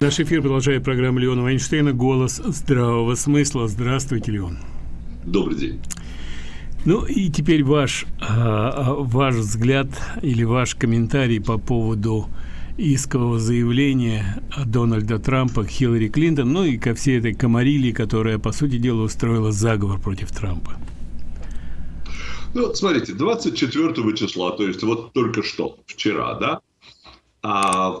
Наш эфир продолжает программа Леона Вайнштейна «Голос здравого смысла». Здравствуйте, Леон. Добрый день. Ну и теперь ваш, а, а, ваш взгляд или ваш комментарий по поводу искового заявления Дональда Трампа к Хиллари Клинтон, ну и ко всей этой комарилии, которая, по сути дела, устроила заговор против Трампа. Ну, смотрите, 24 числа, то есть вот только что, вчера, да, а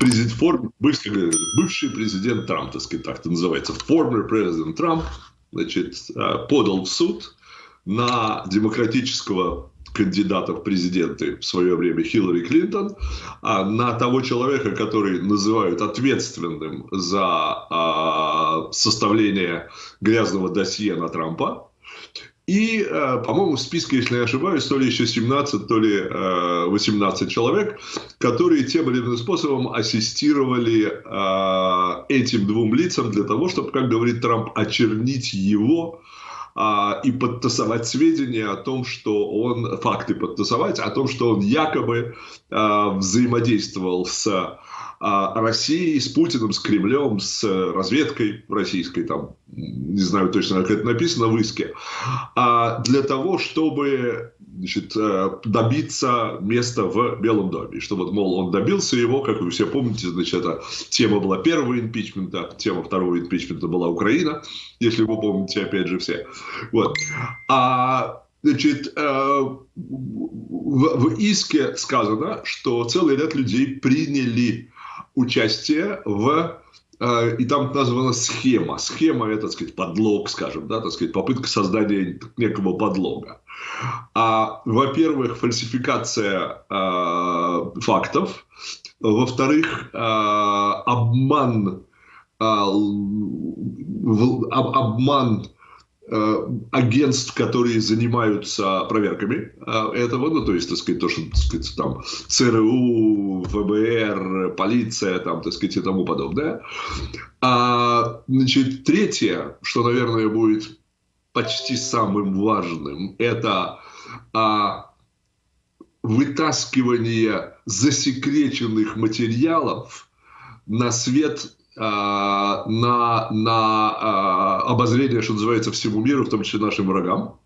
президент, бывший, бывший президент Трамп, так сказать, так это называется, former президент Трамп, значит, э, подал в суд на демократического кандидата в президенты в свое время Хиллари Клинтон, а на того человека, который называют ответственным за а, составление грязного досье на Трампа, и, э, по-моему, в списке, если не ошибаюсь, то ли еще 17, то ли 18 э, человек, которые тем или иным способом ассистировали э, этим двум лицам для того, чтобы, как говорит Трамп, очернить его и подтасовать сведения о том, что он, факты подтасовать, о том, что он якобы взаимодействовал с а России с Путиным, с Кремлем, с разведкой российской, там, не знаю точно, как это написано в иске, а для того, чтобы значит, э, добиться места в Белом доме. Что вот, мол, он добился его, как вы все помните, значит, это тема была первого импичмента, тема второго импичмента была Украина, если вы помните, опять же, все. Вот. А Значит, э, в иске сказано, что целый ряд людей приняли участие в э, и там названа схема. Схема – это, так сказать, подлог, скажем, да, так сказать, попытка создания некого подлога. А, во-первых, фальсификация э, фактов. Во-вторых, э, обман, э, обман агентств, которые занимаются проверками э, этого, ну, то есть, так сказать, то, что, так сказать, там, ЦРУ, ФБР, полиция, там, так сказать, и тому подобное. А, значит, третье, что, наверное, будет почти самым важным, это а, вытаскивание засекреченных материалов на свет на, на а, обозрение, что называется, всему миру, в том числе нашим врагам.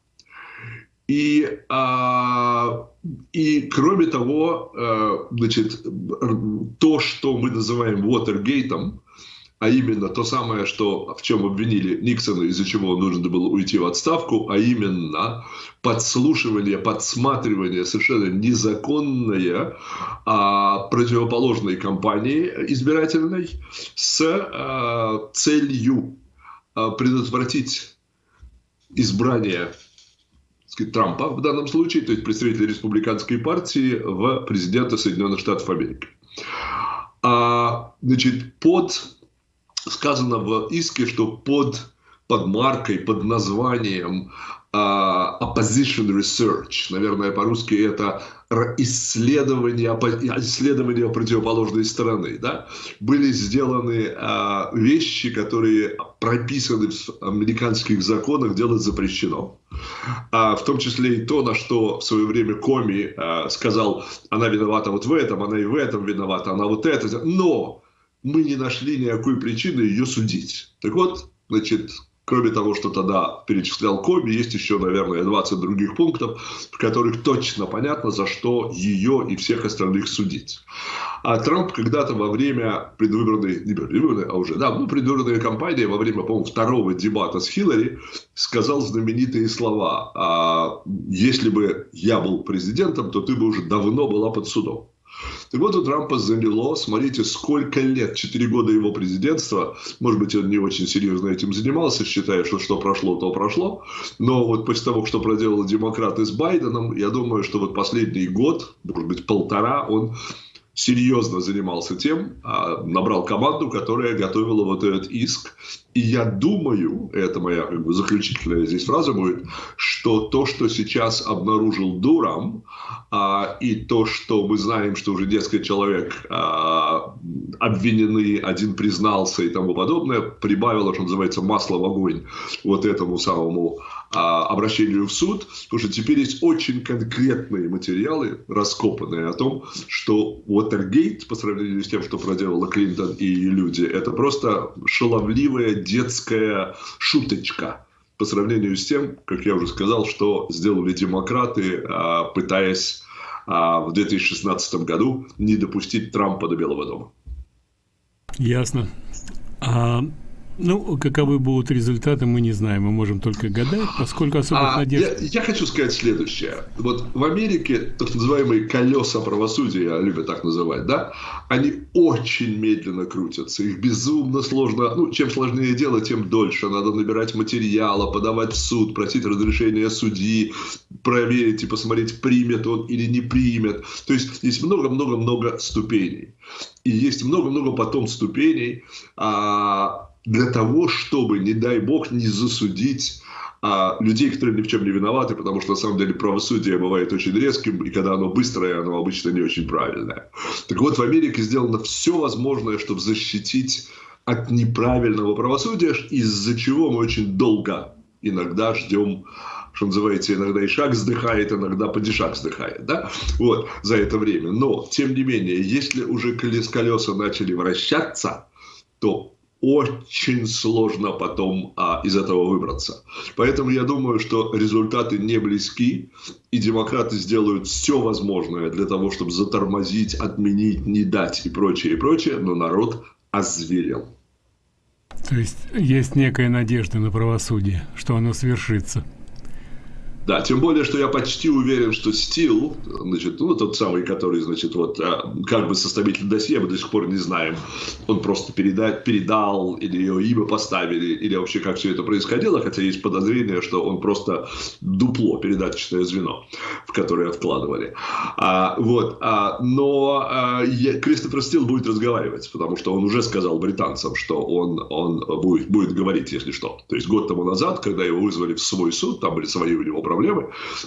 И, а, и кроме того, значит, то, что мы называем Watergate, а именно то самое, что, в чем обвинили Никсона, из-за чего нужно было уйти в отставку, а именно подслушивание, подсматривание совершенно незаконное а, противоположной кампании избирательной с а, целью а, предотвратить избрание сказать, Трампа в данном случае, то есть представителя республиканской партии в президента Соединенных Штатов Америки. А, значит, под сказано в иске, что под, под маркой, под названием uh, opposition research, наверное, по-русски это исследования, исследования противоположной стороны, да, были сделаны uh, вещи, которые прописаны в американских законах, делать запрещено. А, в том числе и то, на что в свое время Коми сказал, она виновата вот в этом, она и в этом виновата, она вот это. Но мы не нашли никакой причины ее судить. Так вот, значит, кроме того, что тогда перечислял Коби, есть еще, наверное, 20 других пунктов, в которых точно понятно, за что ее и всех остальных судить. А Трамп когда-то во время предвыборной, не предвыборной, а уже, да, ну, предвыборной кампании, во время, по-моему, второго дебата с Хиллари, сказал знаменитые слова, а, если бы я был президентом, то ты бы уже давно была под судом. Так вот, у Трампа заняло, смотрите, сколько лет, 4 года его президентства, может быть, он не очень серьезно этим занимался, считая, что что прошло, то прошло, но вот после того, что проделали демократы с Байденом, я думаю, что вот последний год, может быть, полтора, он серьезно занимался тем, а, набрал команду, которая готовила вот этот иск. И я думаю, это моя как бы, заключительная здесь фраза будет, что то, что сейчас обнаружил Дурам, а, и то, что мы знаем, что уже несколько человек а, обвинены, один признался и тому подобное, прибавило, что называется, масло в огонь вот этому самому обращению в суд, потому что теперь есть очень конкретные материалы, раскопанные о том, что Уотергейт, по сравнению с тем, что проделала Клинтон и люди, это просто шаловливая детская шуточка по сравнению с тем, как я уже сказал, что сделали демократы, а, пытаясь а, в 2016 году не допустить Трампа до Белого дома. Ясно. А ну, каковы будут результаты, мы не знаем, мы можем только гадать, поскольку особых а, надежд... Я, я хочу сказать следующее. Вот в Америке так называемые колеса правосудия, любят так называть, да, они очень медленно крутятся, их безумно сложно, ну, чем сложнее дело, тем дольше. Надо набирать материала, подавать в суд, просить разрешения судьи, проверить и посмотреть, примет он или не примет. То есть есть много-много-много ступеней. И есть много-много потом ступеней, а, для того, чтобы, не дай бог, не засудить а, людей, которые ни в чем не виноваты, потому что на самом деле правосудие бывает очень резким, и когда оно быстрое, оно обычно не очень правильное. Так вот, в Америке сделано все возможное, чтобы защитить от неправильного правосудия, из-за чего мы очень долго иногда ждем что называется, иногда и шаг вздыхает, иногда падишак вздыхает, да, вот, за это время. Но, тем не менее, если уже колеса начали вращаться, то очень сложно потом а, из этого выбраться. Поэтому я думаю, что результаты не близки, и демократы сделают все возможное для того, чтобы затормозить, отменить, не дать и прочее, и прочее, но народ озверел. То есть есть некая надежда на правосудие, что оно свершится. Да, тем более, что я почти уверен, что Стил, значит, ну, тот самый, который, значит, вот, а, как бы составитель досье, мы до сих пор не знаем, он просто переда передал, или ее имя поставили, или вообще как все это происходило, хотя есть подозрение, что он просто дупло, передаточное звено, в которое вкладывали. А, вот, а, но а, я, Кристофер Стил будет разговаривать, потому что он уже сказал британцам, что он, он будет, будет говорить, если что. То есть год тому назад, когда его вызвали в свой суд, там были свои у него проблемы,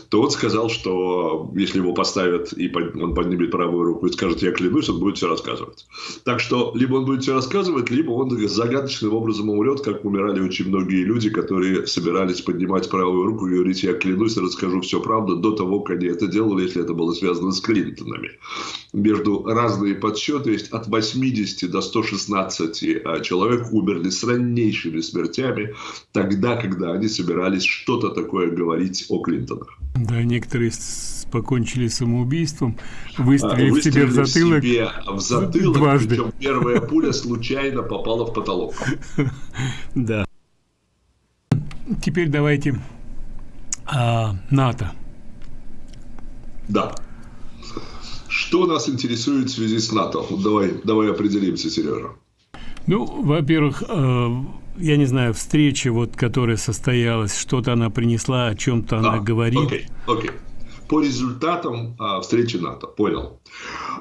то он сказал, что если его поставят, и он поднимет правую руку и скажет, я клянусь, он будет все рассказывать. Так что, либо он будет все рассказывать, либо он загадочным образом умрет, как умирали очень многие люди, которые собирались поднимать правую руку и говорить, я клянусь, расскажу все правду до того, как они это делали, если это было связано с Клинтонами. Между разные подсчеты есть от 80 до 116 а, человек умерли с раннейшими смертями тогда, когда они собирались что-то такое говорить о Клинтонах. Да, некоторые покончили самоубийством, выстрелив, выстрелив себе в затылок, себе в затылок дважды. Причем первая пуля случайно попала в потолок. Да. Теперь давайте а, НАТО. Да. Что нас интересует в связи с НАТО? Давай, давай определимся, Сережа. Ну, во-первых, э, я не знаю, встреча, вот, которая состоялась, что-то она принесла, о чем-то она а, говорит. Окей, окей. По результатам а, встречи НАТО, понял.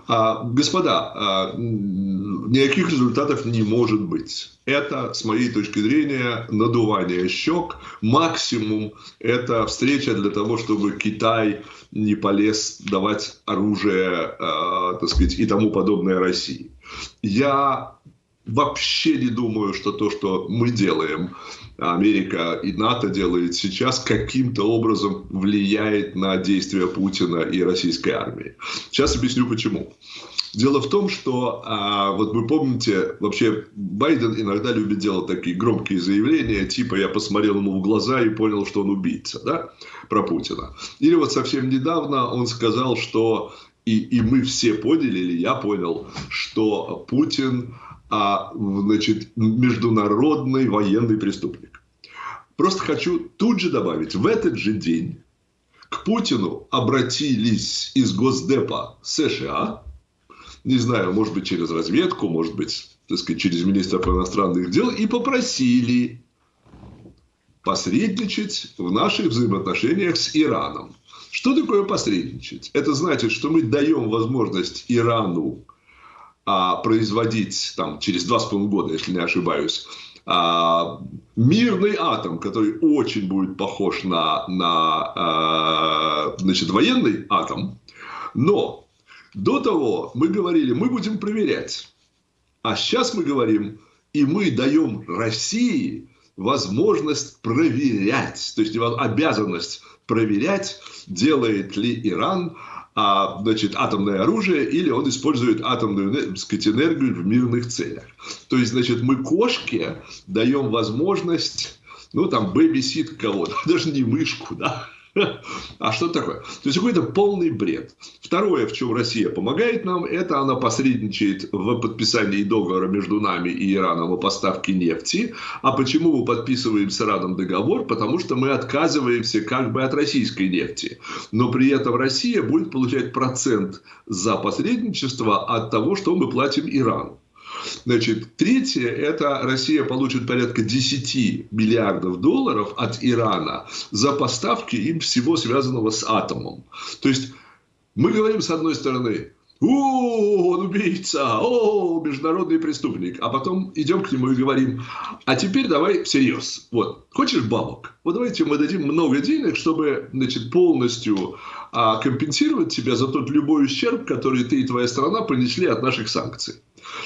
А, господа, а, никаких результатов не может быть. Это, с моей точки зрения, надувание щек. Максимум – это встреча для того, чтобы Китай не полез давать оружие, э, так сказать, и тому подобное России. Я вообще не думаю, что то, что мы делаем, Америка и НАТО делает сейчас, каким-то образом влияет на действия Путина и российской армии. Сейчас объясню почему. Дело в том, что, а, вот вы помните, вообще Байден иногда любит делать такие громкие заявления, типа «я посмотрел ему в глаза и понял, что он убийца», да, про Путина. Или вот совсем недавно он сказал, что и, и мы все поняли, или я понял, что Путин а, значит, международный военный преступник. Просто хочу тут же добавить, в этот же день к Путину обратились из Госдепа США, не знаю, может быть, через разведку, может быть, так сказать, через министров иностранных дел, и попросили посредничать в наших взаимоотношениях с Ираном. Что такое посредничать? Это значит, что мы даем возможность Ирану производить там, через два с половиной года, если не ошибаюсь, а, мирный атом, который очень будет похож на, на а, значит, военный атом. Но до того мы говорили, мы будем проверять. А сейчас мы говорим, и мы даем России возможность проверять, то есть обязанность проверять, делает ли Иран а, значит, атомное оружие или он использует атомную так сказать, энергию в мирных целях. То есть, значит, мы кошке даем возможность, ну, там, бэбисит кого-то, даже не мышку, да, а что такое? То есть какой-то полный бред. Второе, в чем Россия помогает нам, это она посредничает в подписании договора между нами и Ираном о поставке нефти. А почему мы подписываем с Ираном договор? Потому что мы отказываемся как бы от российской нефти. Но при этом Россия будет получать процент за посредничество от того, что мы платим Ирану. Значит, третье, это Россия получит порядка 10 миллиардов долларов от Ирана за поставки им всего связанного с атомом. То есть, мы говорим с одной стороны, о, он убийца, о, международный преступник. А потом идем к нему и говорим, а теперь давай всерьез. Вот, хочешь бабок? Вот давайте мы дадим много денег, чтобы значит, полностью а, компенсировать тебя за тот любой ущерб, который ты и твоя страна понесли от наших санкций.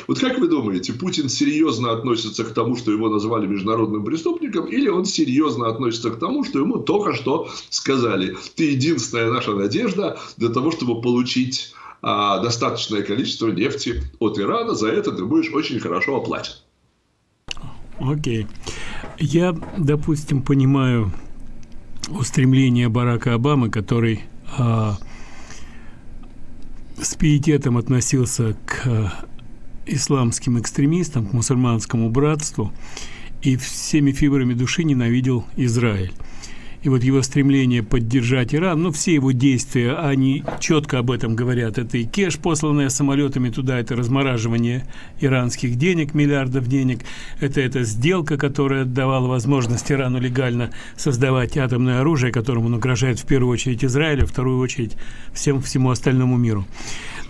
Вот как вы думаете, Путин серьезно относится к тому, что его назвали международным преступником, или он серьезно относится к тому, что ему только что сказали, ты единственная наша надежда для того, чтобы получить а, достаточное количество нефти от Ирана, за это ты будешь очень хорошо оплачен. Окей. Okay. Я, допустим, понимаю устремление Барака Обамы, который а, с пиететом относился к исламским экстремистам, к мусульманскому братству и всеми фибрами души ненавидел Израиль и вот его стремление поддержать Иран, ну, все его действия, они четко об этом говорят. Это и кеш, посланная самолетами туда, это размораживание иранских денег, миллиардов денег, это эта сделка, которая давала возможность Ирану легально создавать атомное оружие, которым он угрожает в первую очередь Израилю, вторую очередь всем всему остальному миру.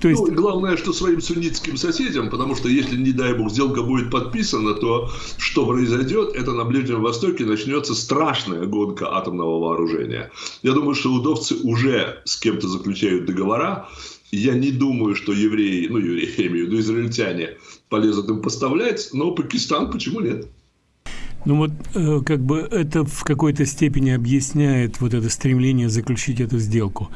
То есть... Ну, главное, что своим суннитским соседям, потому что если, не дай бог, сделка будет подписана, то что произойдет, это на Ближнем Востоке начнется страшная гонка атомного вооружения. Я думаю, что удовцы уже с кем-то заключают договора. Я не думаю, что евреи, ну, евреи, я имею в виду израильтяне, полезут им поставлять, но Пакистан почему нет? Ну вот э, как бы это в какой-то степени объясняет вот это стремление заключить эту сделку.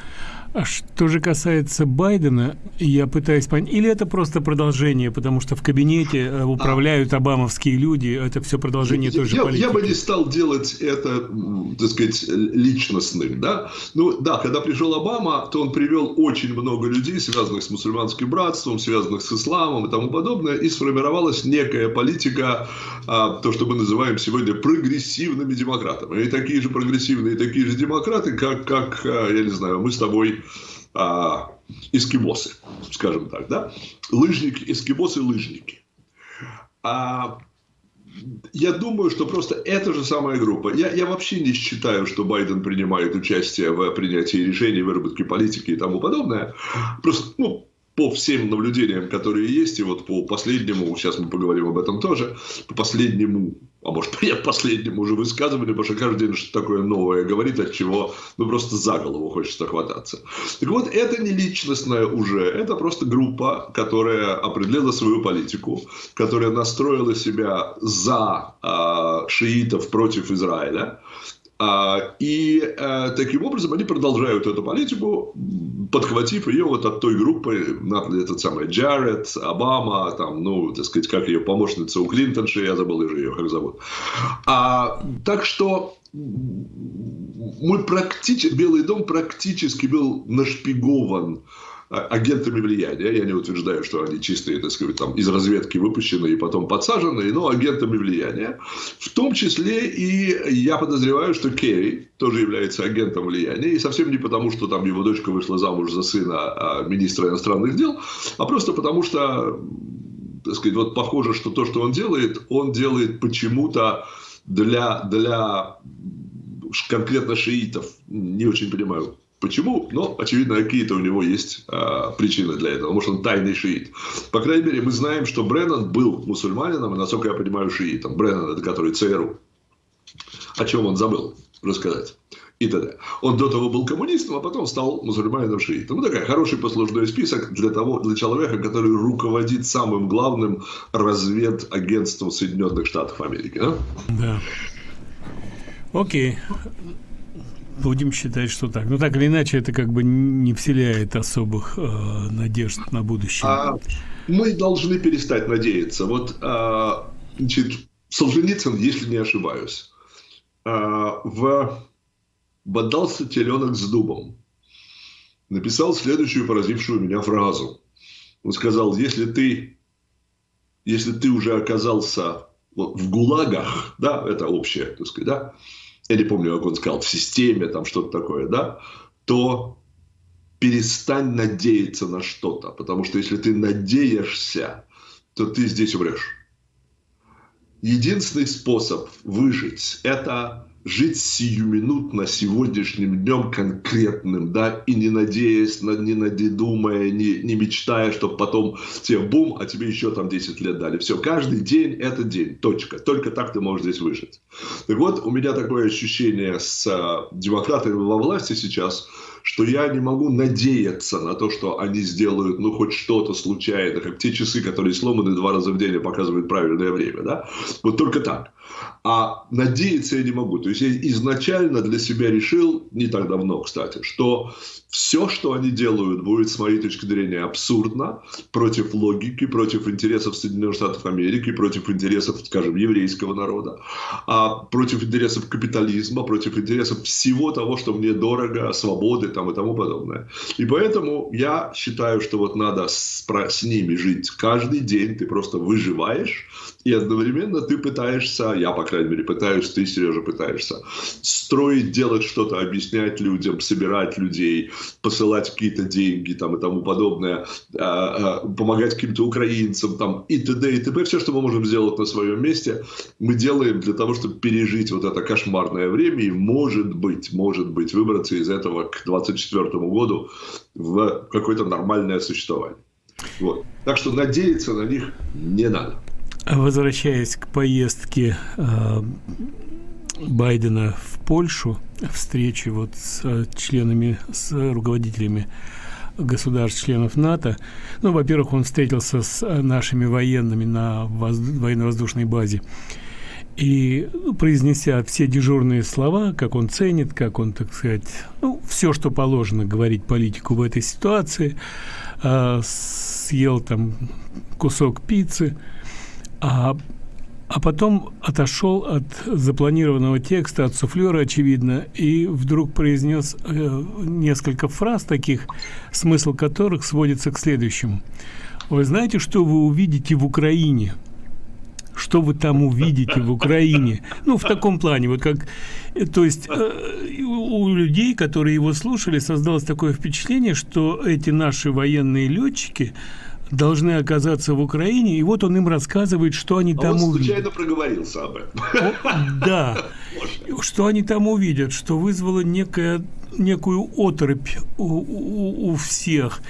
А что же касается Байдена, я пытаюсь понять, или это просто продолжение, потому что в кабинете э, управляют обамовские люди, это все продолжение я, тоже я, политики. Я бы не стал делать это, так сказать, личностным, да. Ну, да, когда пришел Обама, то он привел очень много людей, связанных с мусульманским братством, связанных с исламом и тому подобное, и сформировалась некая политика, а, то, что мы называем сегодня прогрессивными демократами. И такие же прогрессивные, такие же демократы, как, как а, я не знаю, мы с тобой а, эскимосы, скажем так, да? Лыжники, эскимосы, лыжники. А, я думаю, что просто эта же самая группа. Я, я вообще не считаю, что Байден принимает участие в принятии решений, выработке политики и тому подобное. Просто, ну, по всем наблюдениям, которые есть, и вот по последнему, сейчас мы поговорим об этом тоже, по последнему а может принять последнему уже высказыванию, потому что каждый день что-то такое новое говорит, от чего ну просто за голову хочется хвататься. Так вот, это не личностное уже, это просто группа, которая определила свою политику, которая настроила себя за э, шиитов против Израиля, и э, таким образом они продолжают эту политику, подхватив ее вот от той группы, этот самый Джаред, Обама, там, ну, так сказать, как ее помощница у Клинтонши, я забыл уже ее, как зовут. А, так что мы практически, Белый дом практически был нашпигован а, агентами влияния. Я не утверждаю, что они чистые, так сказать, там, из разведки выпущены и потом подсаженные, но агентами влияния. В том числе и я подозреваю, что Керри тоже является агентом влияния. И совсем не потому, что там его дочка вышла замуж за сына а, министра иностранных дел, а просто потому, что так сказать, вот похоже, что то, что он делает, он делает почему-то для, для конкретно шиитов. Не очень понимаю, Почему? Ну, очевидно, какие-то у него есть а, причины для этого. Может, он тайный шиит. По крайней мере, мы знаем, что Бреннан был мусульманином, и, насколько я понимаю, шиитом. Бреннан – это который ЦРУ. О чем он забыл рассказать. и т.д. Он до того был коммунистом, а потом стал мусульманином шиитом. Ну, такой хороший послужной список для, того, для человека, который руководит самым главным разведагентством Соединенных Штатов Америки. Да? да. Окей. Будем считать, что так. Но так или иначе, это как бы не вселяет особых э, надежд на будущее. А мы должны перестать надеяться. Вот, э, значит, Солженицын, если не ошибаюсь, э, в «Бодался теленок с дубом» написал следующую поразившую меня фразу. Он сказал, если ты, если ты уже оказался в ГУЛАГах, да, это общее, так сказать, да, я не помню, как он сказал, в системе, там что-то такое, да, то перестань надеяться на что-то, потому что если ты надеешься, то ты здесь умрешь. Единственный способ выжить – это жить сиюминутно сегодняшним днем конкретным, да, и не надеясь, не надумая, не, не мечтая, чтобы потом тебе бум, а тебе еще там 10 лет дали. Все, каждый день это день, точка. Только так ты можешь здесь выжить. Так вот, у меня такое ощущение с э, демократами во власти сейчас – что я не могу надеяться на то, что они сделают, ну, хоть что-то случайно, как те часы, которые сломаны два раза в день и показывают правильное время, да? Вот только так. А надеяться я не могу. То есть я изначально для себя решил, не так давно, кстати, что все, что они делают, будет, с моей точки зрения, абсурдно, против логики, против интересов Соединенных Штатов Америки, против интересов, скажем, еврейского народа, а против интересов капитализма, против интересов всего того, что мне дорого, свободы там, и тому подобное. И поэтому я считаю, что вот надо с, с ними жить каждый день, ты просто выживаешь, и одновременно ты пытаешься, я, по крайней мере, пытаюсь, ты, Сережа, пытаешься строить, делать что-то, объяснять людям, собирать людей, посылать какие-то деньги там, и тому подобное, а, а, помогать каким-то украинцам там, и т.д. и т.п. Все, что мы можем сделать на своем месте, мы делаем для того, чтобы пережить вот это кошмарное время и, может быть, может быть, выбраться из этого к 2024 году в какое-то нормальное существование. Вот. Так что надеяться на них не надо. Возвращаясь к поездке э, Байдена в Польшу, встрече вот с э, членами, с руководителями государств-членов НАТО. Ну, во-первых, он встретился с нашими военными на военно-воздушной базе. И ну, произнеся все дежурные слова, как он ценит, как он, так сказать, ну, все, что положено говорить политику в этой ситуации, э, съел там кусок пиццы – а, а потом отошел от запланированного текста, от суфлера, очевидно, и вдруг произнес э, несколько фраз таких, смысл которых сводится к следующему. Вы знаете, что вы увидите в Украине? Что вы там увидите в Украине? Ну, в таком плане, вот как... Э, то есть э, у людей, которые его слушали, создалось такое впечатление, что эти наши военные летчики должны оказаться в Украине, и вот он им рассказывает, что они а там он увидят. случайно проговорился об этом. Да. Что они там увидят, что вызвало некая, некую оторопь у, у, у всех.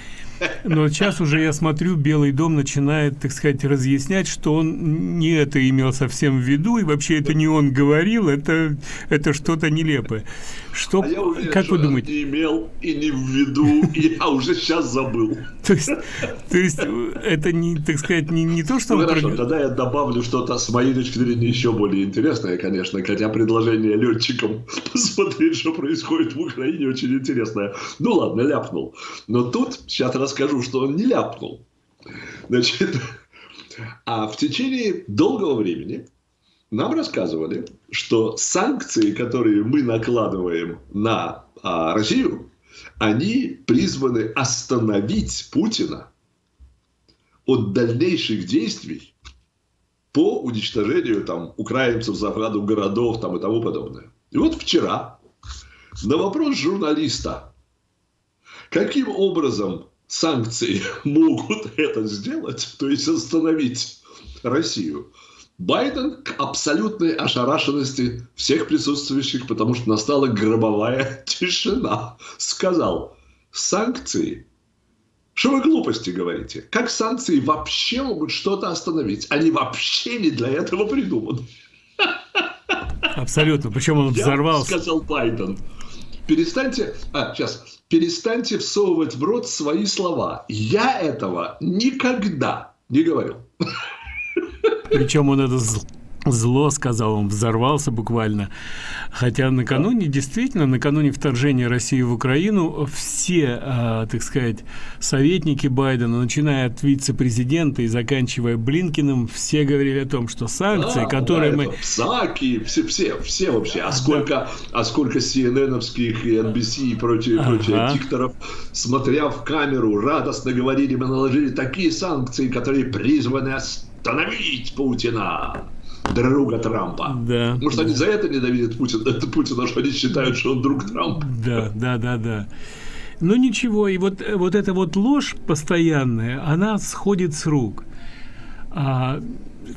Но сейчас уже я смотрю, Белый дом начинает, так сказать, разъяснять, что он не это имел совсем в виду, и вообще это не он говорил, это, это что-то нелепое. Что, а я уверен, как вы думаете? Не имел и не в виду, и я уже сейчас забыл. То есть, то есть это не, так сказать, не, не то, что... Ну, хорошо, тогда я добавлю что-то с моей точки зрения еще более интересное, конечно, хотя предложение летчикам посмотреть, что происходит в Украине, очень интересное. Ну ладно, ляпнул. Но тут сейчас расскажу, что он не ляпнул. Значит, а в течение долгого времени нам рассказывали, что санкции, которые мы накладываем на а, Россию, они призваны остановить Путина от дальнейших действий по уничтожению там, украинцев, захвату городов там, и тому подобное. И вот вчера на вопрос журналиста, каким образом санкции могут это сделать, то есть остановить Россию, Байден к абсолютной ошарашенности всех присутствующих, потому что настала гробовая тишина, сказал, санкции что вы глупости говорите? Как санкции вообще могут что-то остановить? Они вообще не для этого придуманы. Абсолютно. Причем он взорвался. сказал Байден. перестаньте, а, сейчас, перестаньте всовывать в рот свои слова. Я этого никогда не говорил. Причем он это зло сказал, он взорвался буквально. Хотя накануне, действительно, накануне вторжения России в Украину, все, э, так сказать, советники Байдена, начиная от вице-президента и заканчивая Блинкиным, все говорили о том, что санкции, да, которые да, мы... Псаки, все, все, все вообще. А сколько, да. а сколько CNN-овских и NBC и прочие, ага. прочие дикторов, смотря в камеру, радостно говорили, мы наложили такие санкции, которые призваны остановить Путина друга Трампа. Да. Может, да. они за это ненавидят Путина, это Путина, что они считают, что он друг Трампа. Да, да, да, да. Ну ничего, и вот, вот эта вот ложь постоянная, она сходит с рук. А,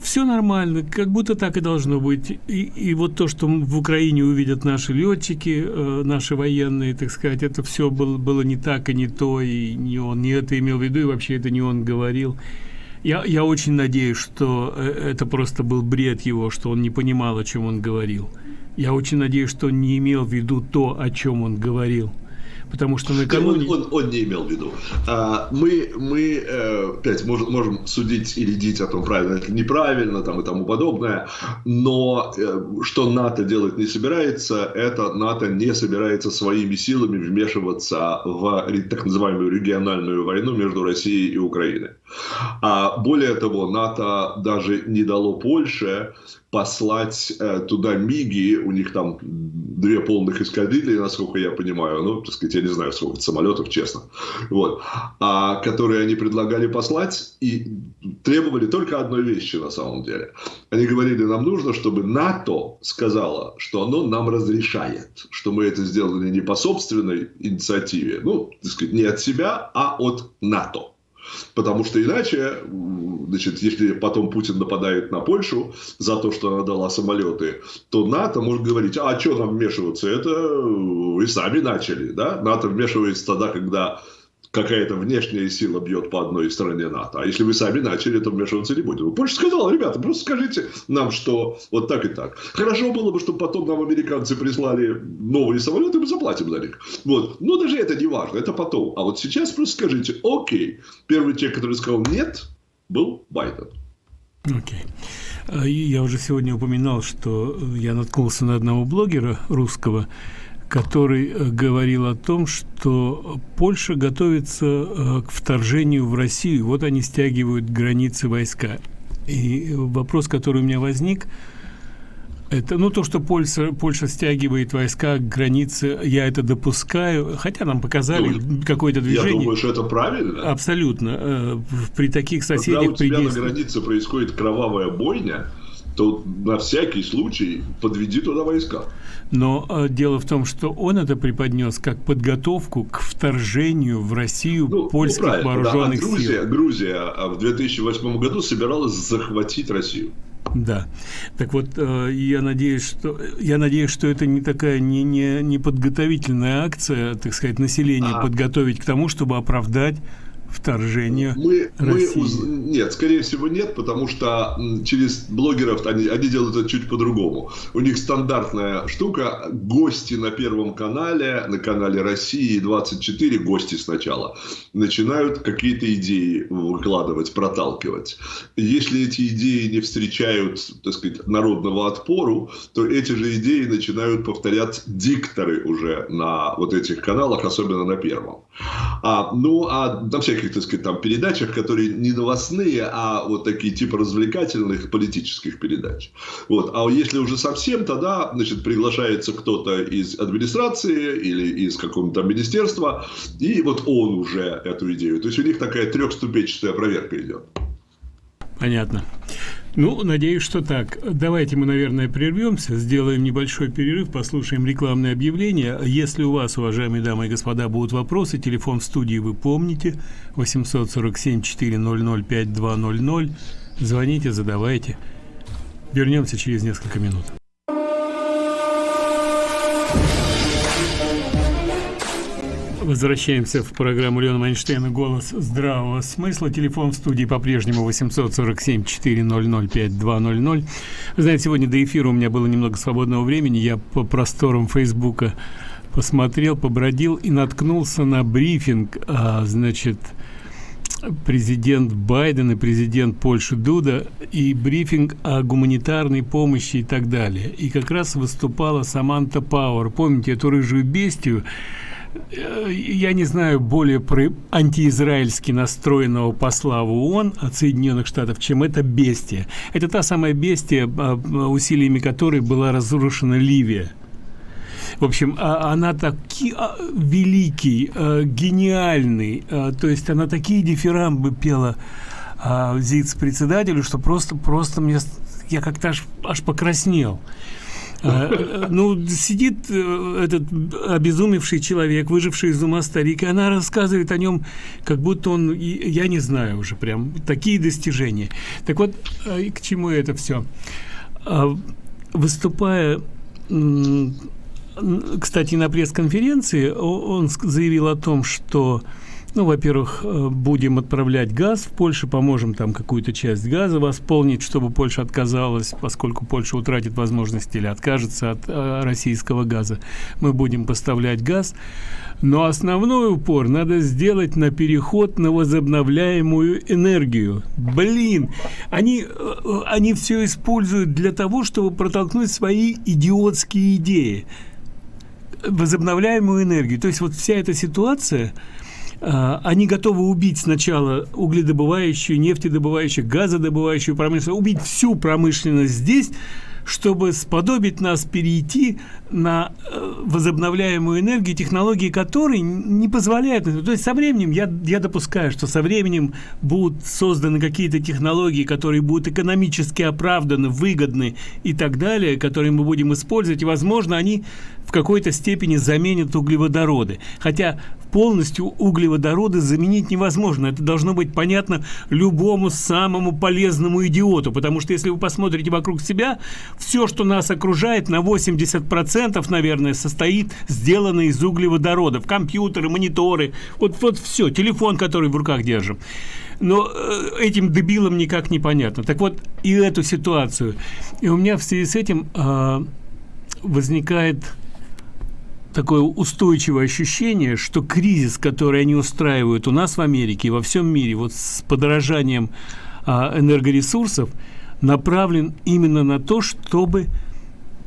все нормально, как будто так и должно быть. И, и вот то, что в Украине увидят наши летчики, э, наши военные, так сказать, это все было, было не так и не то, и не он не это имел в виду, и вообще это не он говорил. Я, я очень надеюсь, что э, это просто был бред его, что он не понимал, о чем он говорил. Я очень надеюсь, что он не имел в виду то, о чем он говорил потому что накануне... Он, он, он не имел в виду. А, мы, мы э, опять можем, можем судить и рядить о том, правильно это неправильно там, и тому подобное, но э, что НАТО делать не собирается, это НАТО не собирается своими силами вмешиваться в так называемую региональную войну между Россией и Украиной. А более того, НАТО даже не дало Польше послать э, туда МИГи, у них там две полных эскадрильи, насколько я понимаю, ну, так сказать, я не знаю, сколько самолетов, честно, вот, а, которые они предлагали послать и требовали только одной вещи на самом деле. Они говорили, нам нужно, чтобы НАТО сказала, что оно нам разрешает, что мы это сделали не по собственной инициативе, ну, так сказать, не от себя, а от НАТО. Потому что иначе, значит, если потом Путин нападает на Польшу за то, что она дала самолеты, то НАТО может говорить, а что нам вмешиваться, это вы сами начали, да? НАТО вмешивается тогда, когда какая-то внешняя сила бьет по одной стороне НАТО. А если вы сами начали, то вмешиваться не будем. Польша сказала, ребята, просто скажите нам, что вот так и так. Хорошо было бы, чтобы потом нам американцы прислали новые самолеты, мы заплатим за них. Вот. Но даже это не важно, это потом. А вот сейчас просто скажите, окей. Первый человек, который сказал нет, был Байден. Окей. Okay. Я уже сегодня упоминал, что я наткнулся на одного блогера русского, который э, говорил о том, что Польша готовится э, к вторжению в Россию. Вот они стягивают границы войска. И вопрос, который у меня возник, это, ну, то, что Польша, Польша стягивает войска к границе, я это допускаю, хотя нам показали ну, какое-то движение. Я думаю, что это правильно. Абсолютно. Э, при таких соседях... Когда у тебя на границе происходит кровавая бойня, то на всякий случай подведи туда войска. Но э, дело в том, что он это преподнес как подготовку к вторжению в Россию ну, польских ну, вооруженных да. а Грузия, сил. Грузия а в 2008 году собиралась захватить Россию. Да. Так вот, э, я надеюсь, что я надеюсь, что это не такая не не не подготовительная акция, так сказать, население а. подготовить к тому, чтобы оправдать вторжение мы, России? Мы, уз... нет, скорее всего нет, потому что через блогеров они, они делают это чуть по-другому. У них стандартная штука, гости на Первом канале, на канале России 24, гости сначала, начинают какие-то идеи выкладывать, проталкивать. Если эти идеи не встречают, так сказать, народного отпору, то эти же идеи начинают повторять дикторы уже на вот этих каналах, особенно на Первом. А, ну, а на всяких так сказать, там передачах, которые не новостные, а вот такие типа развлекательных политических передач. Вот. А если уже совсем, тогда, значит, приглашается кто-то из администрации или из какого-то министерства, и вот он уже эту идею. То есть у них такая трехступенчатая проверка идет. Понятно. Ну, надеюсь, что так. Давайте мы, наверное, прервемся, сделаем небольшой перерыв, послушаем рекламное объявление. Если у вас, уважаемые дамы и господа, будут вопросы, телефон в студии вы помните, 847-400-5200. Звоните, задавайте. Вернемся через несколько минут. Возвращаемся в программу Леона Майнштейна «Голос здравого смысла». Телефон в студии по-прежнему 847-400-5200. Вы знаете, сегодня до эфира у меня было немного свободного времени. Я по просторам Фейсбука посмотрел, побродил и наткнулся на брифинг, а, значит, президент Байден и президент Польши Дуда и брифинг о гуманитарной помощи и так далее. И как раз выступала Саманта Пауэр. Помните эту рыжую бестию? Э, я не знаю более про антиизраильски настроенного посла в ООН от Соединенных Штатов, чем это бестия. Это та самая бестия, а, усилиями которой была разрушена Ливия. В общем, а, она таки а, великий, гениальный, то есть она такие дифирамбы пела ЗИЦ-председателю, что просто, просто мне, я как-то аж, аж покраснел. А, ну, сидит э, этот обезумевший человек, выживший из ума старик, и она рассказывает о нем, как будто он, я не знаю уже, прям такие достижения. Так вот, а, к чему это все? А, выступая кстати, на пресс-конференции он заявил о том, что ну, во-первых, э, будем отправлять газ в Польшу, поможем там какую-то часть газа восполнить, чтобы Польша отказалась, поскольку Польша утратит возможность или откажется от э, российского газа. Мы будем поставлять газ. Но основной упор надо сделать на переход на возобновляемую энергию. Блин, они, э, они все используют для того, чтобы протолкнуть свои идиотские идеи. Возобновляемую энергию. То есть вот вся эта ситуация они готовы убить сначала угледобывающую, нефтедобывающую, газодобывающую промышленность, убить всю промышленность здесь, чтобы сподобить нас перейти на э, возобновляемую энергию, технологии которой не позволяют. То есть со временем, я, я допускаю, что со временем будут созданы какие-то технологии, которые будут экономически оправданы, выгодны и так далее, которые мы будем использовать, и, возможно, они в какой-то степени заменят углеводороды. Хотя полностью углеводороды заменить невозможно. Это должно быть понятно любому самому полезному идиоту, потому что если вы посмотрите вокруг себя, все, что нас окружает, на 80%, наверное, состоит, сделано из углеводородов. Компьютеры, мониторы, вот, вот все, телефон, который в руках держим. Но э, этим дебилам никак не понятно. Так вот, и эту ситуацию. И у меня в связи с этим э, возникает такое устойчивое ощущение, что кризис, который они устраивают у нас в Америке и во всем мире, вот с подорожанием а, энергоресурсов, направлен именно на то, чтобы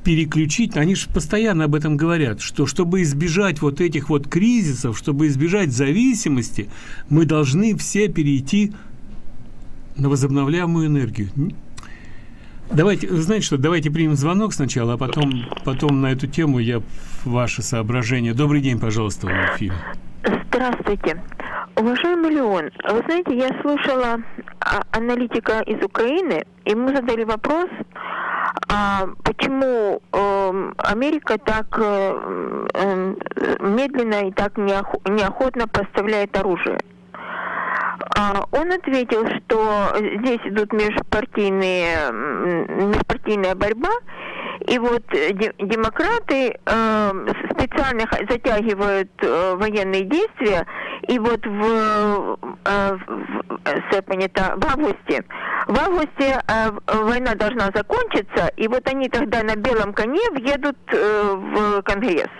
переключить, они же постоянно об этом говорят, что чтобы избежать вот этих вот кризисов, чтобы избежать зависимости, мы должны все перейти на возобновляемую энергию. Давайте, знаете что, давайте примем звонок сначала, а потом, потом на эту тему я ваши соображения. Добрый день, пожалуйста, в. Здравствуйте. Уважаемый Леон, вы знаете, я слушала а, аналитика из Украины, и мы задали вопрос, а почему э, Америка так э, э, медленно и так неохотно поставляет оружие. А, он ответил, что здесь идут межпартийные, межпартийная борьба, и вот демократы э, специально затягивают э, военные действия, и вот в, э, в, э, понято, в августе, в августе э, война должна закончиться, и вот они тогда на белом коне въедут э, в Конгресс.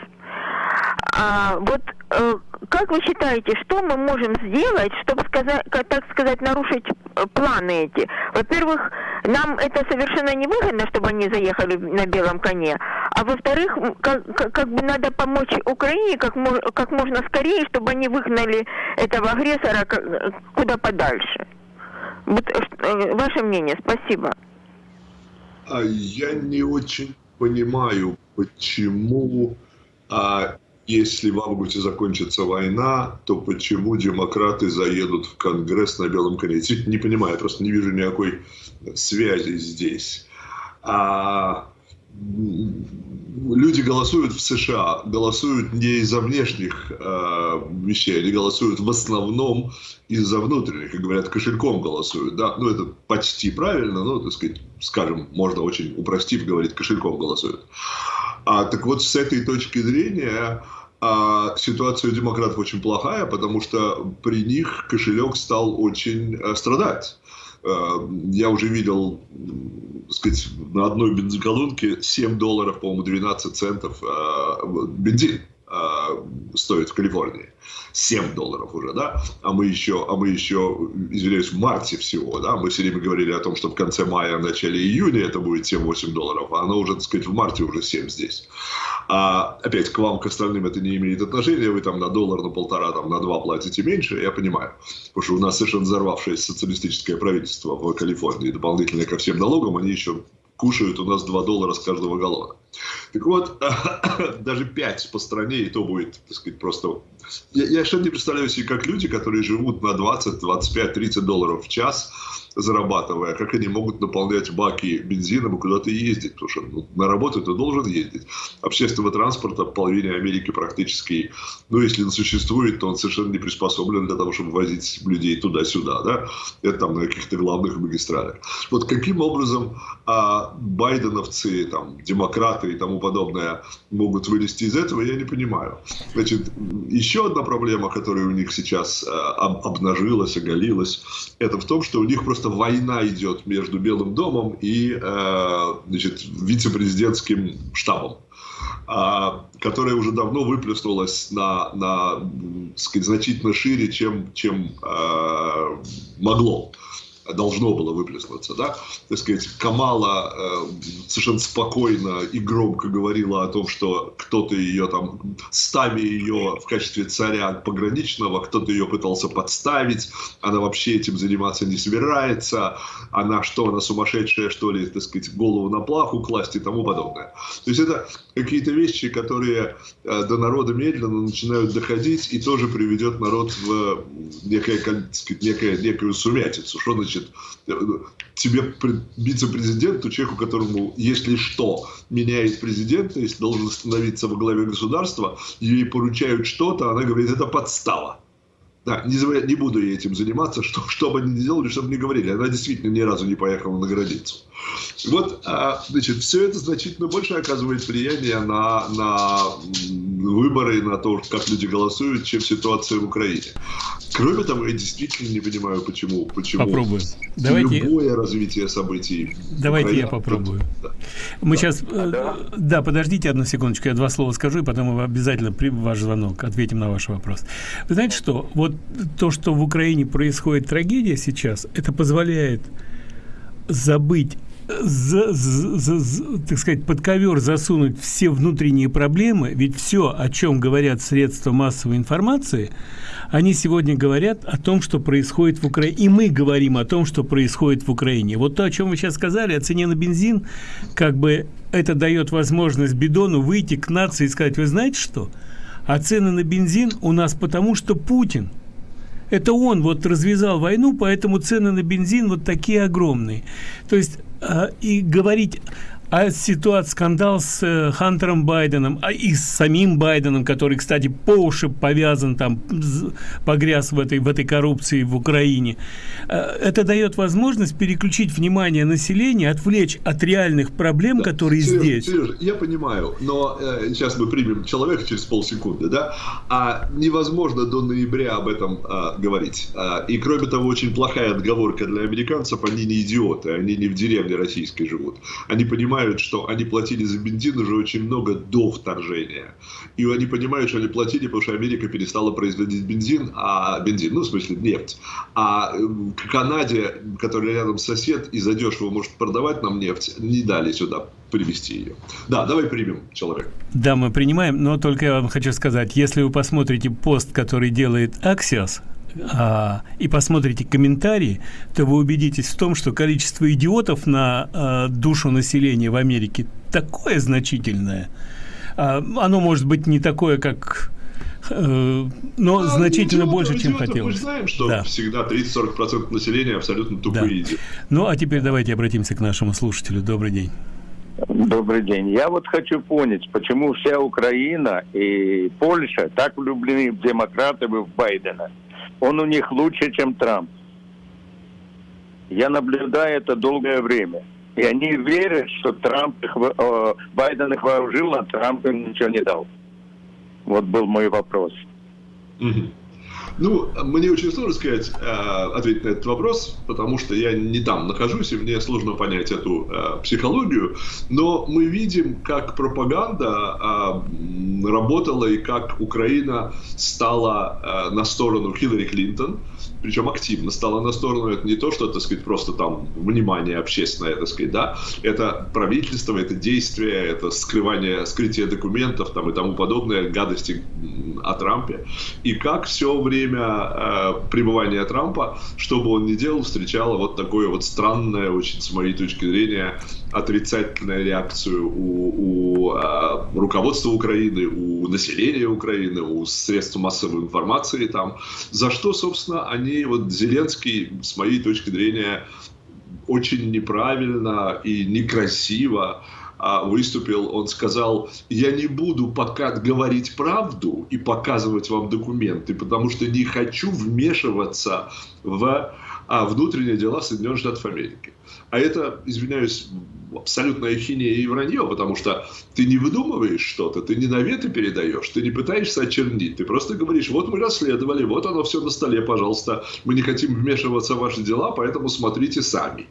А, вот э, как вы считаете, что мы можем сделать, чтобы сказать, так сказать, нарушить э, планы эти? Во-первых, нам это совершенно не выгодно, чтобы они заехали на белом коне. А во-вторых, как, как бы надо помочь Украине как, как можно скорее, чтобы они выгнали этого агрессора куда подальше. Вот э, ваше мнение, спасибо. А я не очень понимаю, почему а если в августе закончится война, то почему демократы заедут в Конгресс на белом коне? Не понимаю, я просто не вижу никакой связи здесь. А люди голосуют в США, голосуют не из-за внешних э, вещей, они голосуют в основном из-за внутренних, и говорят, кошельком голосуют, да, ну это почти правильно, но, так сказать, скажем, можно очень упростив говорить, кошельком голосуют. А, так вот, с этой точки зрения а, ситуация у демократов очень плохая, потому что при них кошелек стал очень а, страдать. А, я уже видел, так сказать, на одной бензоколонке 7 долларов, по-моему, 12 центов а, бензин. стоит в Калифорнии. 7 долларов уже, да, а мы еще, а мы еще, извиняюсь, в марте всего, да, мы все время говорили о том, что в конце мая, в начале июня это будет 7-8 долларов, а оно уже, так сказать, в марте уже 7 здесь. А опять к вам, к остальным это не имеет отношения, вы там на доллар, на полтора, там на два платите меньше, я понимаю, потому что у нас совершенно взорвавшееся социалистическое правительство в Калифорнии, дополнительно ко всем налогам, они еще кушают у нас 2 доллара с каждого галлона. Так вот, даже 5 по стране, и то будет, так сказать, просто... Я, я совершенно не представляю себе, как люди, которые живут на 20, 25, 30 долларов в час, зарабатывая, как они могут наполнять баки бензином и куда-то ездить, потому что ну, на работу ты должен ездить. Общественного транспорта в половине Америки практически, ну, если он существует, то он совершенно не приспособлен для того, чтобы возить людей туда-сюда, да, это там на каких-то главных магистралях. Вот каким образом а, байденовцы, там, демократы и тому подобное могут вылезти из этого, я не понимаю. Значит, еще одна проблема, которая у них сейчас а, обнажилась, оголилась, это в том, что у них просто просто война идет между Белым домом и э, значит, вице-президентским штабом а, которая уже давно выплеснулась на, на сказать, значительно шире, чем, чем э, могло должно было выплеснуться, да, так сказать, Камала э, совершенно спокойно и громко говорила о том, что кто-то ее там, ставя ее в качестве царя пограничного, кто-то ее пытался подставить, она вообще этим заниматься не собирается, она что, она сумасшедшая, что ли, так сказать, голову на плаху класть и тому подобное. То есть это какие-то вещи, которые э, до народа медленно начинают доходить и тоже приведет народ в некое, так сказать, некое, некую сумятицу. Что значит значит, тебе вице-президенту, человеку, которому, если что, меняет президента, если должен становиться во главе государства, ей поручают что-то, она говорит, это подстава. Да, не, не буду я этим заниматься, что, что бы они ни делали, чтобы не говорили. Она действительно ни разу не поехала на границу. Вот, а, значит, все это значительно больше оказывает влияние на, на выборы, на то, как люди голосуют, чем ситуация в Украине. Кроме того, я действительно не понимаю, почему, почему Попробуем. Давайте... любое развитие событий. Давайте Украине, я попробую. Да. Мы да. сейчас... А, да? да, подождите одну секундочку, я два слова скажу, и потом мы обязательно при ваш звонок ответим на ваш вопрос. Вы знаете что? Вот то, что в Украине происходит трагедия сейчас, это позволяет забыть за, за, за, так сказать, под ковер засунуть все внутренние проблемы, ведь все, о чем говорят средства массовой информации, они сегодня говорят о том, что происходит в Украине. И мы говорим о том, что происходит в Украине. Вот то, о чем вы сейчас сказали, о цене на бензин, как бы это дает возможность Бидону выйти к нации и сказать, вы знаете что? А цены на бензин у нас потому, что Путин – это он вот развязал войну, поэтому цены на бензин вот такие огромные. То есть э, и говорить а ситуация, скандал с э, Хантером Байденом, а и с самим Байденом, который, кстати, по уши повязан, там, погряз в этой, в этой коррупции в Украине, э, это дает возможность переключить внимание населения, отвлечь от реальных проблем, да. которые Сереж, здесь. Сережа, я понимаю, но э, сейчас мы примем человека через полсекунды, да, а невозможно до ноября об этом э, говорить. Э, и, кроме того, очень плохая отговорка для американцев, они не идиоты, они не в деревне российской живут. Они понимают, понимают, что они платили за бензин уже очень много до вторжения. И они понимают, что они платили, потому что Америка перестала производить бензин, а бензин, ну, в смысле, нефть. А э, к Канаде, которая рядом сосед и задешево может продавать нам нефть, не дали сюда привести ее. Да, давай примем человека. Да, мы принимаем, но только я вам хочу сказать, если вы посмотрите пост, который делает Axios, а, и посмотрите комментарии, то вы убедитесь в том, что количество идиотов на а, душу населения в Америке такое значительное. А, оно может быть не такое, как э, но а, значительно идиотов, больше, чем идиотов, хотелось. Мы знаем, что да. всегда 30-40% населения абсолютно тупые да. Ну, а теперь давайте обратимся к нашему слушателю. Добрый день. Добрый день. Я вот хочу понять, почему вся Украина и Польша так влюблены в демократов и в Байдена он у них лучше, чем Трамп. Я наблюдаю это долгое время. И они верят, что Трамп их, э, Байден их вооружил, а Трамп им ничего не дал. Вот был мой вопрос. Угу. Ну, мне очень сложно сказать, э, ответить на этот вопрос, потому что я не там нахожусь, и мне сложно понять эту э, психологию. Но мы видим, как пропаганда э, работала и как Украина стала на сторону Хиллари Клинтон причем активно стала на сторону. Это не то, что, так сказать, просто там внимание общественное, так сказать, да. Это правительство, это действие, это скрывание, скрытие документов там и тому подобное, гадости о Трампе. И как все время э, пребывания Трампа, что бы он ни делал, встречало вот такое вот странное, очень с моей точки зрения, отрицательную реакцию у, у э, руководства Украины, у населения Украины, у средств массовой информации там, за что, собственно, они, вот Зеленский, с моей точки зрения, очень неправильно и некрасиво выступил, он сказал, я не буду пока говорить правду и показывать вам документы, потому что не хочу вмешиваться в а, внутренние дела Соединенных Штатов Америки. А это, извиняюсь, абсолютная хинея и вранье, потому что ты не выдумываешь что-то, ты не наветы передаешь, ты не пытаешься очернить, ты просто говоришь, вот мы расследовали, вот оно все на столе, пожалуйста, мы не хотим вмешиваться в ваши дела, поэтому смотрите сами.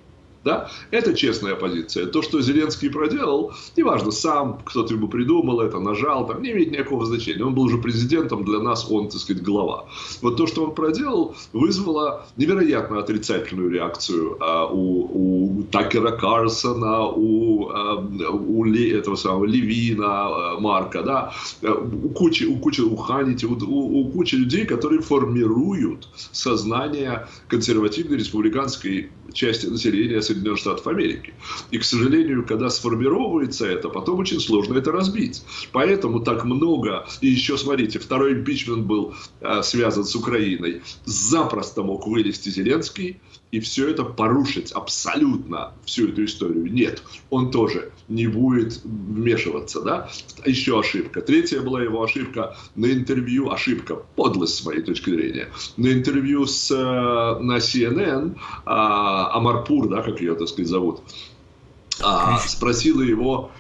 Да? Это честная позиция. То, что Зеленский проделал, неважно, сам кто-то ему придумал это, нажал, там не имеет никакого значения. Он был уже президентом, для нас он, так сказать, глава. Вот то, что он проделал, вызвало невероятно отрицательную реакцию а, у, у Такера Карсона, у, а, у Ли, этого самого Левина, а, Марка, да, у кучи, у кучи, у Ханити, у, у, у кучи людей, которые формируют сознание консервативной республиканской части населения Соединенных Штатов Америки. И, к сожалению, когда сформировывается это, потом очень сложно это разбить. Поэтому так много... И еще, смотрите, второй импичмент был э, связан с Украиной. Запросто мог вылезти Зеленский и все это порушить абсолютно всю эту историю. Нет, он тоже не будет вмешиваться, да. Еще ошибка. Третья была его ошибка на интервью, ошибка, подлость с моей точки зрения, на интервью с, э, на CNN, а, Амарпур, да, как ее, так сказать, зовут, а, спросила его,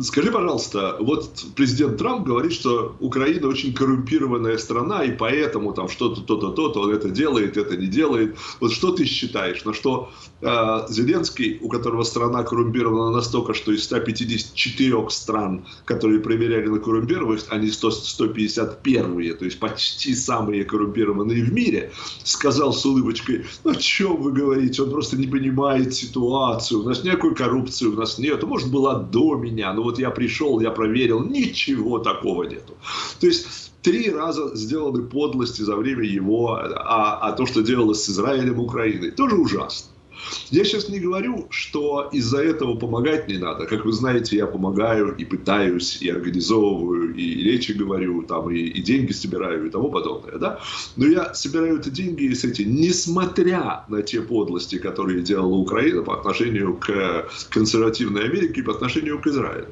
скажи, пожалуйста, вот президент Трамп говорит, что Украина очень коррумпированная страна, и поэтому там что-то, то-то, то-то, он это делает, это не делает. Вот что ты считаешь? На что э, Зеленский, у которого страна коррумпирована настолько, что из 154 стран, которые проверяли на коррумпированность, они 100, 151, то есть почти самые коррумпированные в мире, сказал с улыбочкой, ну о чем вы говорите, он просто не понимает ситуацию, у нас никакой коррупции у нас нет, может была до меня. Ну вот я пришел, я проверил, ничего такого нету. То есть три раза сделаны подлости за время его, а, а то, что делалось с Израилем Украиной, тоже ужасно. Я сейчас не говорю, что из-за этого помогать не надо. Как вы знаете, я помогаю и пытаюсь, и организовываю, и речи говорю, там, и, и деньги собираю, и тому подобное. Да? Но я собираю эти деньги, и с этим, несмотря на те подлости, которые делала Украина по отношению к консервативной Америке и по отношению к Израилю.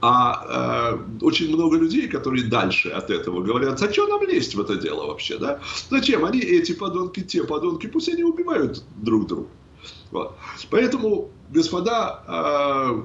А э, очень много людей, которые дальше от этого говорят, зачем нам лезть в это дело вообще, да? Зачем? Они эти подонки, те подонки, пусть они убивают друг друга. Вот. Поэтому, господа, э,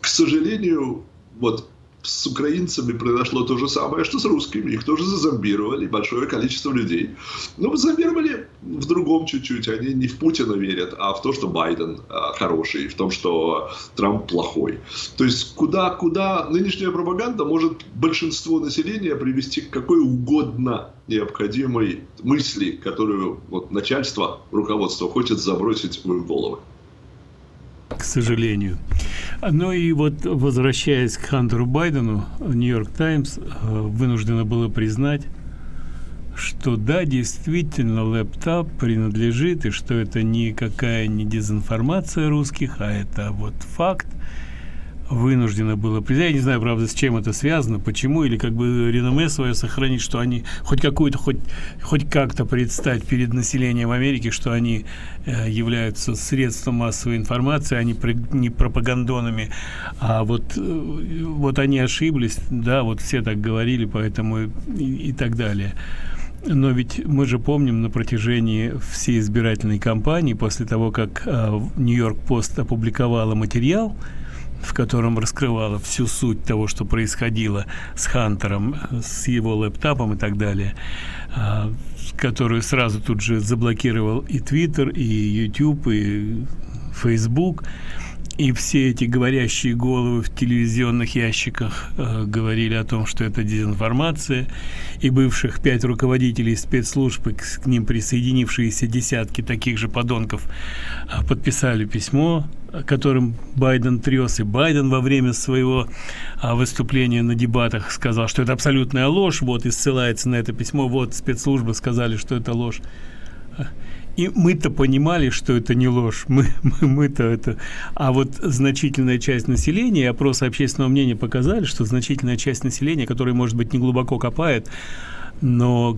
к сожалению, вот с украинцами произошло то же самое, что с русскими. Их тоже зазомбировали, большое количество людей. Но зазомбировали в другом чуть-чуть. Они не в Путина верят, а в то, что Байден а, хороший, в том, что Трамп плохой. То есть куда-куда нынешняя пропаганда может большинство населения привести к какой угодно необходимой мысли, которую вот, начальство, руководство хочет забросить в их головы к сожалению. Ну и вот возвращаясь к Хантеру Байдену, Нью-Йорк Таймс э, вынуждена была признать, что да, действительно лэптоп принадлежит, и что это никакая не дезинформация русских, а это вот факт вынуждено было. Я не знаю, правда, с чем это связано, почему, или как бы реноме свое сохранить, что они хоть какую-то, хоть, хоть как-то представить перед населением Америки, что они э, являются средством массовой информации, а не, пропагандонами. А вот, э, вот они ошиблись, да, вот все так говорили, поэтому и, и так далее. Но ведь мы же помним на протяжении всей избирательной кампании, после того, как э, Нью-Йорк Пост опубликовала материал, в котором раскрывала всю суть того, что происходило с Хантером, с его лэптопом и так далее, а, которую сразу тут же заблокировал и Твиттер, и YouTube, и Facebook. И все эти говорящие головы в телевизионных ящиках э, говорили о том, что это дезинформация. И бывших пять руководителей спецслужб, и к, к ним присоединившиеся десятки таких же подонков, э, подписали письмо, которым Байден трес. И Байден во время своего э, выступления на дебатах сказал, что это абсолютная ложь. Вот и ссылается на это письмо. Вот спецслужбы сказали, что это ложь. И мы-то понимали, что это не ложь. Мы, мы, мы-то это... А вот значительная часть населения, опросы общественного мнения показали, что значительная часть населения, которая, может быть, не глубоко копает, но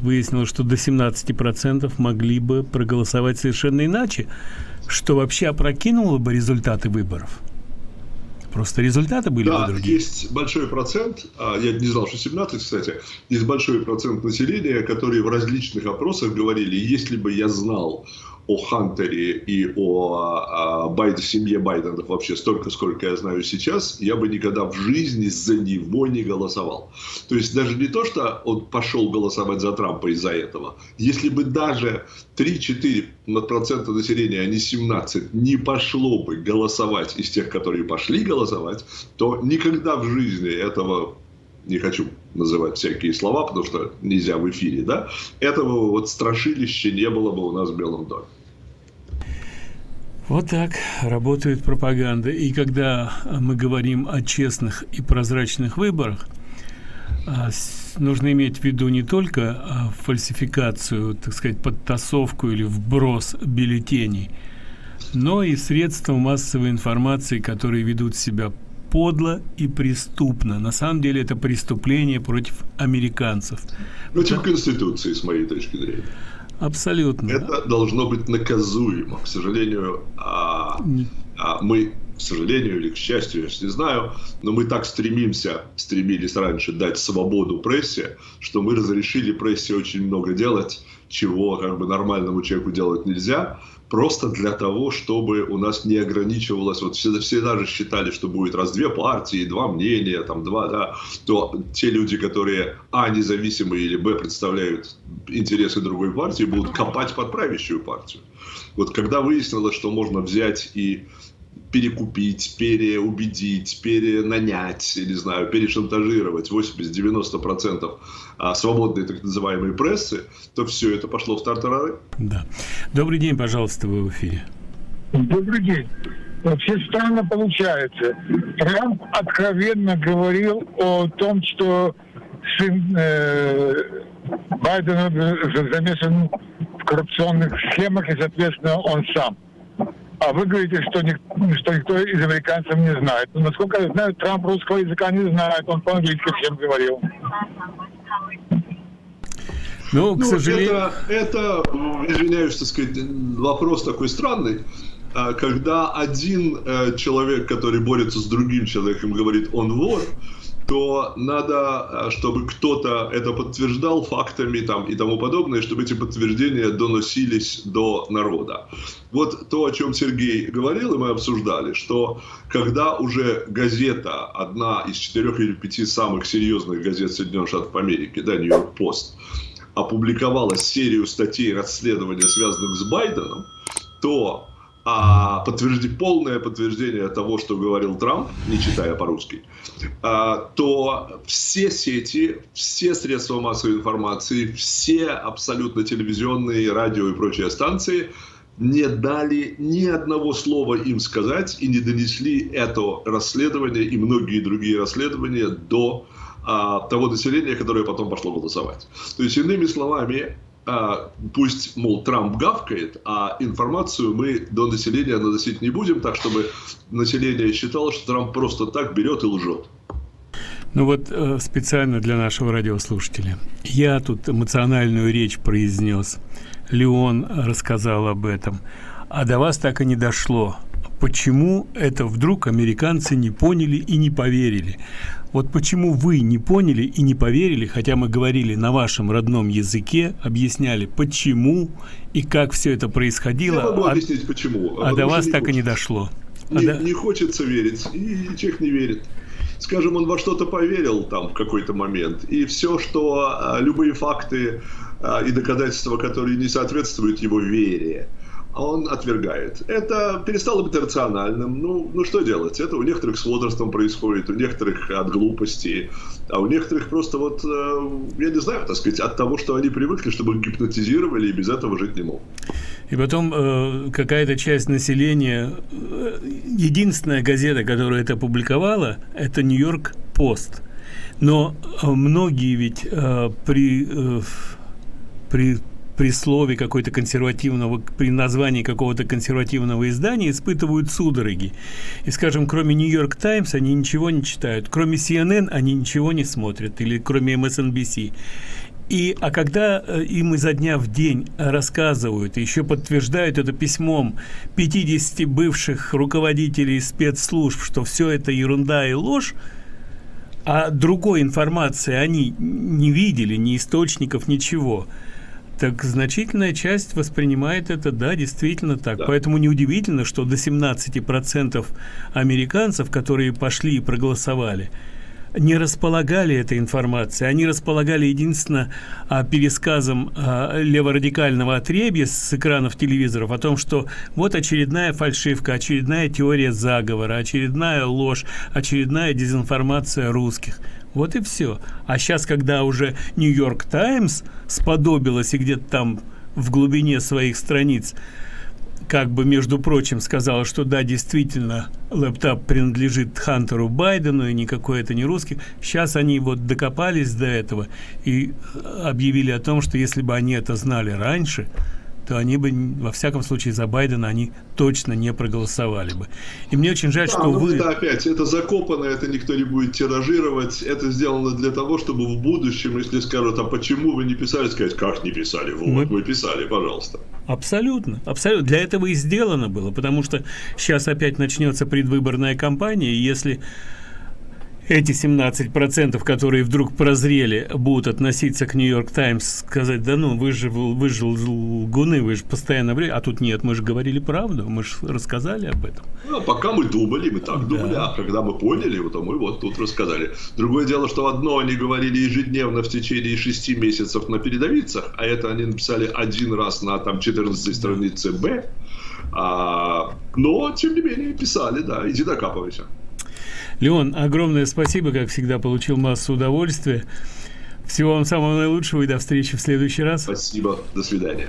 выяснилось, что до 17% могли бы проголосовать совершенно иначе, что вообще опрокинуло бы результаты выборов. Просто результаты были да, бы другие. есть большой процент, а, я не знал, что 17, кстати, есть большой процент населения, которые в различных опросах говорили, если бы я знал о Хантере и о, а, Байд, семье Байденов вообще столько, сколько я знаю сейчас, я бы никогда в жизни за него не голосовал. То есть даже не то, что он пошел голосовать за Трампа из-за этого. Если бы даже 3-4 процента населения, а не 17, не пошло бы голосовать из тех, которые пошли голосовать, то никогда в жизни этого не хочу называть всякие слова, потому что нельзя в эфире, да, этого вот страшилища не было бы у нас в Белом доме. Вот так работает пропаганда. И когда мы говорим о честных и прозрачных выборах, а, нужно иметь в виду не только а, фальсификацию, так сказать, подтасовку или вброс бюллетеней, но и средства массовой информации, которые ведут себя подло и преступно. На самом деле это преступление против американцев. Против. Конституции, с моей точки зрения. Абсолютно. Это должно быть наказуемо. К сожалению, а, а мы, к сожалению или к счастью, я не знаю, но мы так стремимся, стремились раньше дать свободу прессе, что мы разрешили прессе очень много делать, чего как бы нормальному человеку делать нельзя просто для того, чтобы у нас не ограничивалось, вот все, все даже считали, что будет раз две партии, два мнения, там два, да, то те люди, которые А, независимые или Б, представляют интересы другой партии, будут копать под правящую партию. Вот когда выяснилось, что можно взять и перекупить, переубедить, перенанять, не знаю, перешантажировать 80-90% а, свободной так называемой прессы, то все это пошло в тартарары. Да. Добрый день, пожалуйста, вы в эфире. Добрый день. Вообще странно получается. Трамп откровенно говорил о том, что сын э, Байдена замешан в коррупционных схемах, и, соответственно, он сам. А вы говорите, что, ник что никто из американцев не знает. Но, насколько я знаю, Трамп русского языка не знает. Он по-английски всем говорил. Ну, к ну, сожалению... Это, это, извиняюсь, так сказать, вопрос такой странный. А, когда один э, человек, который борется с другим человеком, говорит, он вор, то надо, э, чтобы кто-то это подтверждал фактами там, и тому подобное, чтобы эти подтверждения доносились до народа. Вот то, о чем Сергей говорил, и мы обсуждали, что когда уже газета, одна из четырех или пяти самых серьезных газет Соединенных Штатов Америки, да, Нью-Йорк Пост, опубликовала серию статей расследования, связанных с Байденом, то а, подтвержди, полное подтверждение того, что говорил Трамп, не читая по-русски, а, то все сети, все средства массовой информации, все абсолютно телевизионные, радио и прочие станции не дали ни одного слова им сказать и не донесли это расследование и многие другие расследования до а, того населения, которое потом пошло голосовать. То есть, иными словами, пусть, мол, Трамп гавкает, а информацию мы до населения наносить не будем, так чтобы население считало, что Трамп просто так берет и лжет. Ну вот э, специально для нашего радиослушателя. Я тут эмоциональную речь произнес. Леон рассказал об этом. А до вас так и не дошло. Почему это вдруг американцы не поняли и не поверили? Вот почему вы не поняли и не поверили, хотя мы говорили на вашем родном языке, объясняли, почему и как все это происходило. Я могу а, объяснить, почему. А, а до вас так и не дошло. Не, да. не хочется верить, и человек не верит. Скажем, он во что-то поверил там в какой-то момент, и все, что а, любые факты а, и доказательства, которые не соответствуют его вере, он отвергает. Это перестало быть рациональным. Ну, ну что делать? Это у некоторых с возрастом происходит, у некоторых от глупости, а у некоторых просто вот, э, я не знаю, так сказать, от того, что они привыкли, чтобы их гипнотизировали и без этого жить не могут. И потом э, какая-то часть населения, э, единственная газета, которая это публиковала, это Нью-Йорк Пост. Но многие ведь при, при при слове какой-то консервативного, при названии какого-то консервативного издания испытывают судороги. И, скажем, кроме Нью-Йорк Таймс они ничего не читают, кроме CNN они ничего не смотрят, или кроме MSNBC. И, а когда э, им изо дня в день рассказывают, еще подтверждают это письмом 50 бывших руководителей спецслужб, что все это ерунда и ложь, а другой информации они не видели, ни источников, ничего – так значительная часть воспринимает это, да, действительно так. Да. Поэтому неудивительно, что до 17% американцев, которые пошли и проголосовали, не располагали этой информацией. Они располагали единственно а, пересказом а, леворадикального отребья с экранов телевизоров о том, что вот очередная фальшивка, очередная теория заговора, очередная ложь, очередная дезинформация русских – вот и все. А сейчас, когда уже Нью-Йорк Таймс сподобилась и где-то там в глубине своих страниц как бы, между прочим, сказала, что да, действительно, лэптоп принадлежит Хантеру Байдену, и никакой это не русский. Сейчас они вот докопались до этого и объявили о том, что если бы они это знали раньше, то они бы, во всяком случае, за Байдена они точно не проголосовали бы. И мне очень жаль, да, что ну, вы... Это опять, это закопано, это никто не будет тиражировать. Это сделано для того, чтобы в будущем, если скажут, а почему вы не писали, сказать, как не писали? Вот, мы, мы писали, пожалуйста. Абсолютно, абсолютно. Для этого и сделано было, потому что сейчас опять начнется предвыборная кампания, и если эти 17%, которые вдруг прозрели, будут относиться к Нью-Йорк Таймс, сказать, да ну, вы же, вы же лгуны, вы же постоянно... А тут нет, мы же говорили правду, мы же рассказали об этом. Ну, пока мы думали, мы так да. думали, а когда мы поняли, вот, мы вот тут рассказали. Другое дело, что одно они говорили ежедневно в течение шести месяцев на передовицах, а это они написали один раз на там 14 странице Б, а, но, тем не менее, писали, да, иди докапывайся. Леон, огромное спасибо, как всегда, получил массу удовольствия. Всего вам самого наилучшего и до встречи в следующий раз. Спасибо. До свидания.